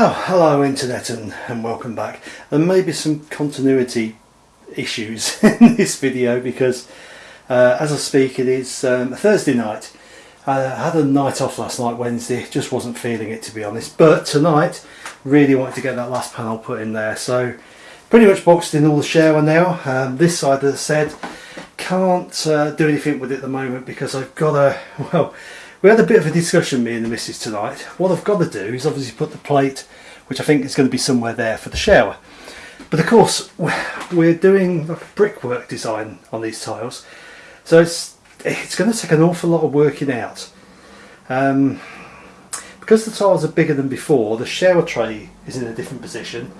Well, hello internet and, and welcome back. There may be some continuity issues in this video because uh, as I speak it is um, Thursday night. I had a night off last night, Wednesday, just wasn't feeling it to be honest. But tonight, really wanted to get that last panel put in there. So pretty much boxed in all the shower now. Um, this side, as I said, can't uh, do anything with it at the moment because I've got a, well, we had a bit of a discussion, me and the missus tonight. What I've got to do is obviously put the plate, which I think is going to be somewhere there for the shower. But of course, we're doing a brickwork design on these tiles. So it's, it's going to take an awful lot of working out. Um, because the tiles are bigger than before, the shower tray is in a different position.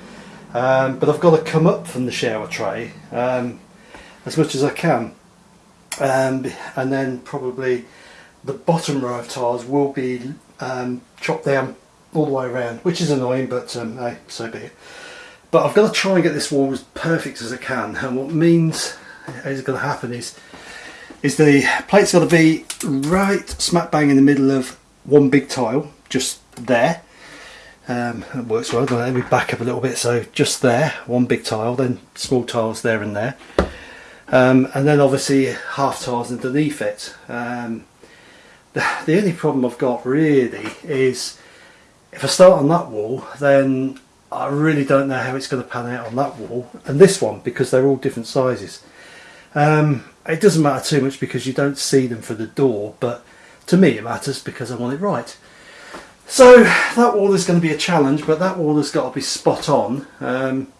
Um, but I've got to come up from the shower tray um, as much as I can. Um, and then probably the bottom row of tiles will be um, chopped down all the way around, which is annoying, but um, hey, so be it. But I've got to try and get this wall as perfect as I can, and what means is going to happen is is the plate's got to be right smack bang in the middle of one big tile, just there. Um, it works well. Let me back up a little bit. So just there, one big tile, then small tiles there and there, um, and then obviously half tiles underneath it. Um, the, the only problem I've got really is if I start on that wall then I really don't know how it's going to pan out on that wall and this one because they're all different sizes. Um, it doesn't matter too much because you don't see them for the door but to me it matters because I want it right. So that wall is going to be a challenge but that wall has got to be spot on. Um,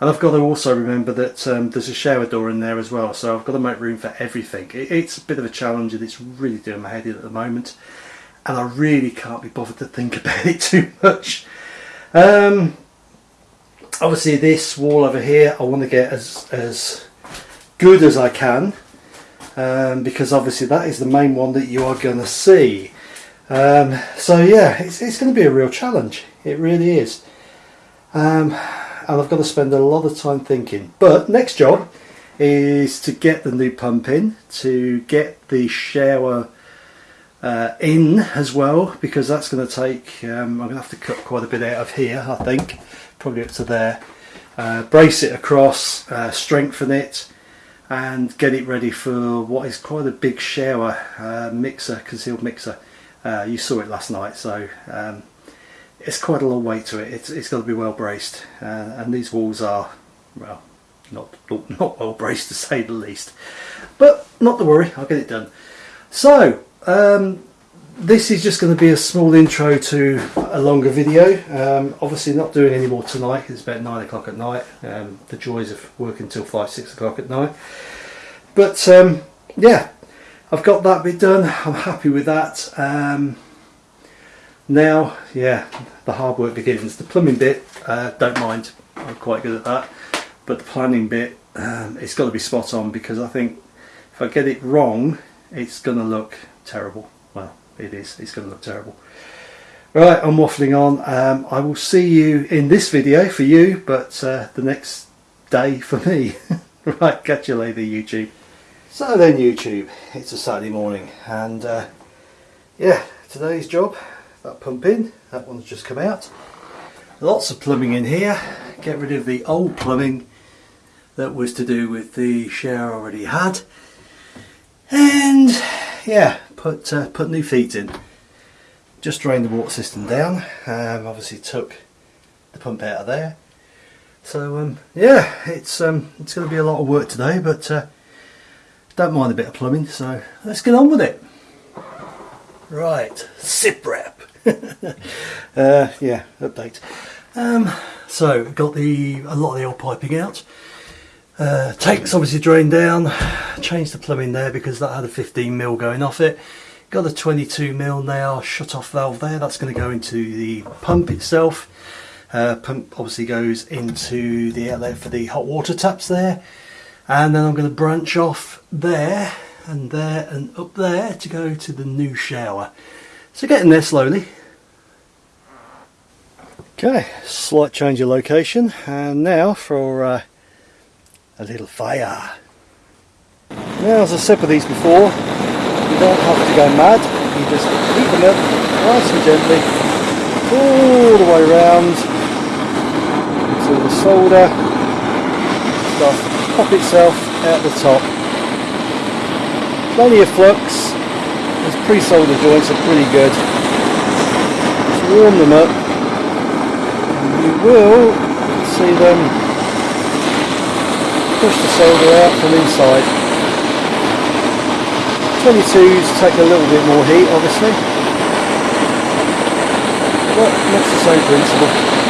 and I've got to also remember that um, there's a shower door in there as well so I've got to make room for everything. It, it's a bit of a challenge and it's really doing my head in at the moment and I really can't be bothered to think about it too much. Um, obviously this wall over here I want to get as, as good as I can um, because obviously that is the main one that you are going to see. Um, so yeah, it's, it's going to be a real challenge. It really is. Um, and I've got to spend a lot of time thinking. But next job is to get the new pump in, to get the shower uh, in as well, because that's going to take, um, I'm going to have to cut quite a bit out of here, I think, probably up to there. Uh, brace it across, uh, strengthen it, and get it ready for what is quite a big shower uh, mixer, concealed mixer. Uh, you saw it last night, so um, it's quite a long weight to it. It's, it's got to be well braced, uh, and these walls are, well, not, not well braced to say the least. But not to worry, I'll get it done. So, um, this is just going to be a small intro to a longer video. Um, obviously not doing any more tonight, it's about 9 o'clock at night. Um, the joys of working till 5, 6 o'clock at night. But um, yeah, I've got that bit done, I'm happy with that. Um, now, yeah, the hard work begins. The plumbing bit, uh, don't mind, I'm quite good at that. But the planning bit, um, it's got to be spot on because I think if I get it wrong, it's going to look terrible. Well, it is, it's going to look terrible. Right, I'm waffling on. Um, I will see you in this video for you, but uh, the next day for me. right, catch you later, YouTube. So then, YouTube, it's a Saturday morning, and uh, yeah, today's job that pump in that one's just come out lots of plumbing in here get rid of the old plumbing that was to do with the shower I already had and yeah put uh, put new feet in just drained the water system down um, obviously took the pump out of there so um, yeah it's um, it's going to be a lot of work today but uh, don't mind a bit of plumbing so let's get on with it right SIP wrap. uh, yeah, update. Um, so got the a lot of the old piping out. Uh, tanks obviously drained down. Changed the plumbing there because that had a 15 mil going off it. Got a 22 mil now shut off valve there. That's going to go into the pump itself. Uh, pump obviously goes into the outlet for the hot water taps there. And then I'm going to branch off there and there and up there to go to the new shower. So getting there slowly. Okay, slight change of location and now for uh, a little fire. Now as I said with these before, you don't have to go mad, you just heat them up nice and gently, all the way around until the solder starts to pop itself out the top. Plenty of flux. These pre-solder joints are pretty good. Just warm them up and you will see them push the solder out from inside. 22s take a little bit more heat obviously, but much the same principle.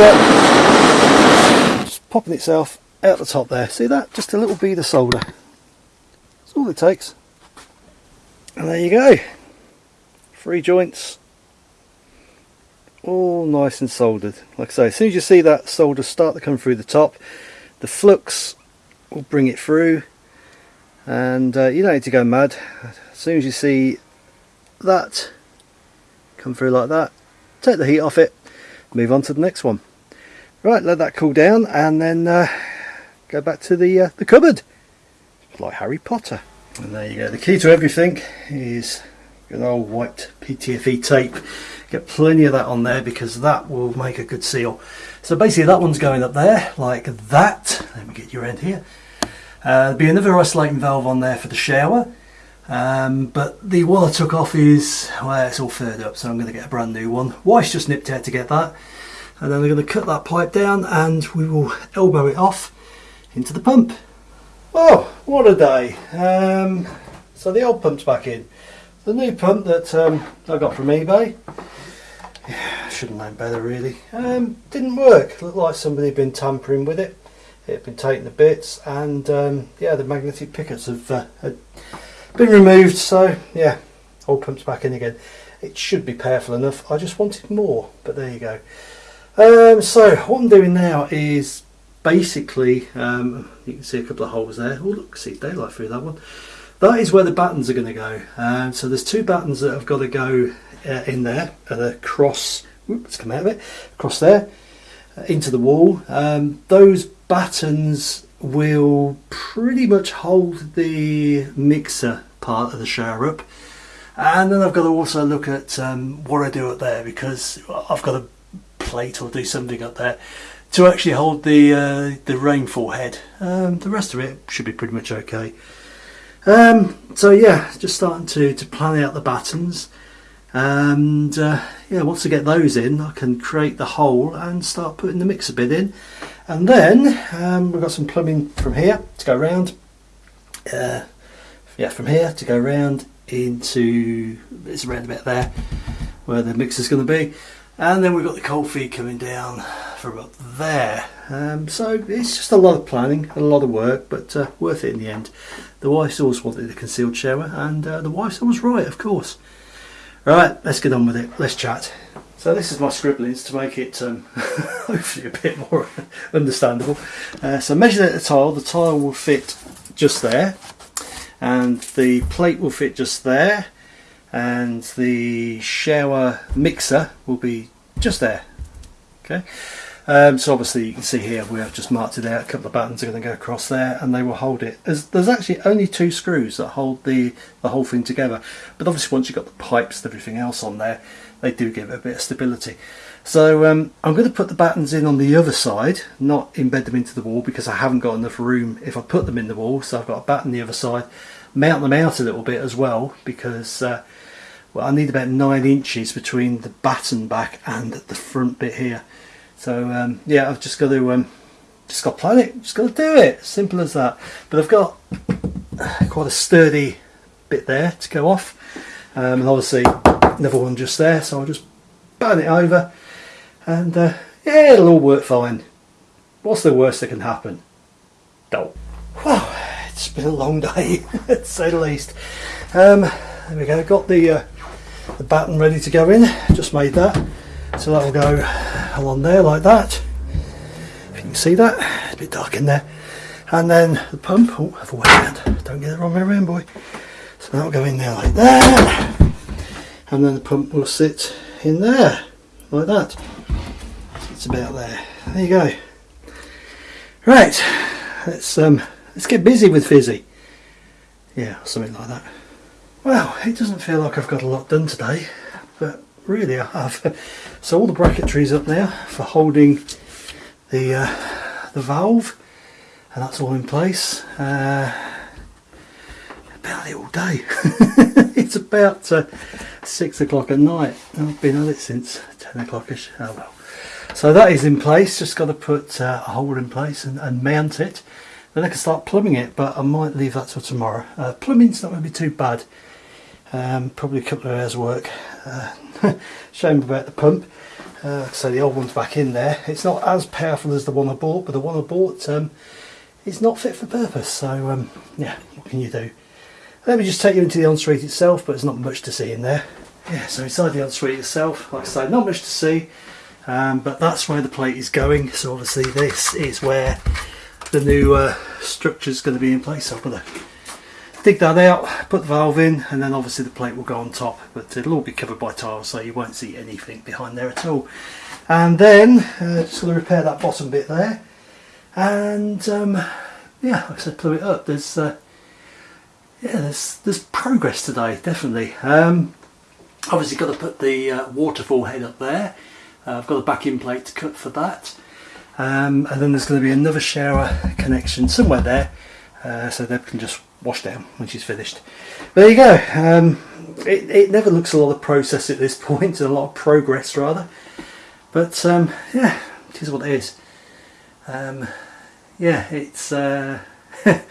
The solder. Just popping itself out the top there. See that? Just a little bead of solder. That's all it takes. And there you go. Three joints. All nice and soldered. Like I say, as soon as you see that solder start to come through the top, the flux will bring it through. And uh, you don't need to go mad. As soon as you see that come through like that, take the heat off it move on to the next one. Right, let that cool down and then uh, go back to the, uh, the cupboard. like Harry Potter. And there you go. The key to everything is an old white PTFE tape. Get plenty of that on there because that will make a good seal. So basically that one's going up there like that. Let me get your end here. Uh, there'll be another isolating valve on there for the shower. Um, but the one I took off is, well, it's all furred up, so I'm going to get a brand new one. Wife's just nipped out to get that. And then we're going to cut that pipe down and we will elbow it off into the pump. Oh, what a day. Um, so the old pump's back in. The new pump that um, I got from eBay, yeah, shouldn't know better really, um, didn't work. Looked like somebody had been tampering with it. It had been taken to bits and um, yeah, the magnetic pickets have uh, had been removed so yeah all pumped back in again it should be powerful enough I just wanted more but there you go um, so what I'm doing now is basically um, you can see a couple of holes there. Oh look see daylight through that one. That is where the battens are going to go. Um, so there's two battens that have got to go uh, in there and across let's come out of it across there uh, into the wall. Um, those battens will pretty much hold the mixer part of the shower up. And then I've got to also look at um, what I do up there because I've got a plate or do something up there to actually hold the uh, the rainfall head. Um, the rest of it should be pretty much okay. Um, so yeah just starting to, to plan out the battens and uh, yeah once I get those in I can create the hole and start putting the mixer bit in. And then um, we've got some plumbing from here to go around uh, yeah from here to go around into it's around about there where the mixer's going to be and then we've got the cold feed coming down from up there. Um, so it's just a lot of planning a lot of work but uh, worth it in the end. The wife always wanted a concealed shower and uh, the wife was right of course. Right let's get on with it. Let's chat. So this is my scribblings to make it um, hopefully a bit more understandable. Uh, so measure the tile, the tile will fit just there and the plate will fit just there and the shower mixer will be just there. Okay. Um, so obviously you can see here we have just marked it out, a couple of battens are going to go across there and they will hold it. There's, there's actually only two screws that hold the, the whole thing together but obviously once you've got the pipes and everything else on there they do give it a bit of stability. So um, I'm going to put the battens in on the other side, not embed them into the wall because I haven't got enough room if I put them in the wall. So I've got a batten the other side, mount them out a little bit as well because uh, well, I need about nine inches between the batten back and the front bit here. So um, yeah, I've just got to um, just got to plan it, just got to do it, simple as that. But I've got quite a sturdy bit there to go off, um, and obviously another one just there so I'll just burn it over. And uh, yeah it'll all work fine. What's the worst that can happen? Don't it's been a long day to say the least. Um, there we go. Got the uh, the batten ready to go in. Just made that. So that will go along there like that. If you can see that it's a bit dark in there. And then the pump. Oh have a way around don't get the wrong way around boy. So that'll go in there like that. And then the pump will sit in there, like that. It's about there. There you go. Right, let's um, let's get busy with Fizzy. Yeah, something like that. Well, it doesn't feel like I've got a lot done today, but really I have. So all the bracketry's up there for holding the uh, the valve, and that's all in place. Uh, about it all day. it's about uh, six o'clock at night. I've been at it since ten o'clockish. Oh well. So that is in place. Just got to put uh, a hole in place and, and, mount it. Then I can start plumbing it, but I might leave that till tomorrow. Uh, plumbing's not going to be too bad. Um, probably a couple of hours work. Uh, shame about the pump. Uh, so the old one's back in there. It's not as powerful as the one I bought, but the one I bought um, is not fit for purpose. So um, yeah, what can you do? Let me just take you into the ensuite itself, but there's not much to see in there. Yeah, so inside the ensuite itself, like I say, not much to see, um, but that's where the plate is going. So obviously this is where the new uh, structure is going to be in place. So I'm going to dig that out, put the valve in, and then obviously the plate will go on top, but it'll all be covered by tiles, so you won't see anything behind there at all. And then, uh, just going to repair that bottom bit there, and um, yeah, like I said, plumb it up. There's uh, yeah, there's there's progress today, definitely. Um, obviously, got to put the uh, waterfall head up there. Uh, I've got a backing plate to cut for that, um, and then there's going to be another shower connection somewhere there, uh, so Deb can just wash down when she's finished. But there you go. Um, it, it never looks a lot of process at this point, a lot of progress rather. But um, yeah, it is what it is. Um, yeah, it's. Uh,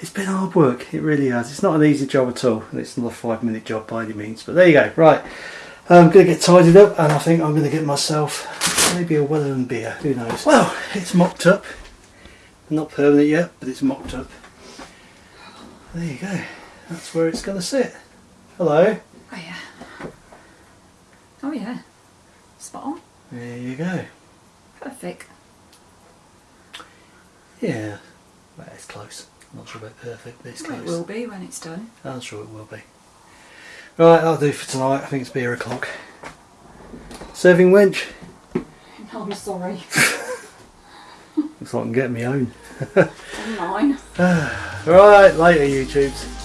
It's been hard work, it really has. It's not an easy job at all, it's not a five minute job by any means. But there you go, right. I'm going to get tidied up, and I think I'm going to get myself maybe a Wellerman beer, who knows. Well, it's mocked up. Not permanent yet, but it's mocked up. There you go. That's where it's going to sit. Hello. Oh yeah. Oh yeah. Spot on. There you go. Perfect. Yeah, well, it's close. Not sure about perfect, but it's Well, close. it will be when it's done. I'm sure it will be. Right, that'll do for tonight. I think it's beer o'clock. Serving wench. I'm sorry. Looks like I can get me own. Online. Right, later YouTubes.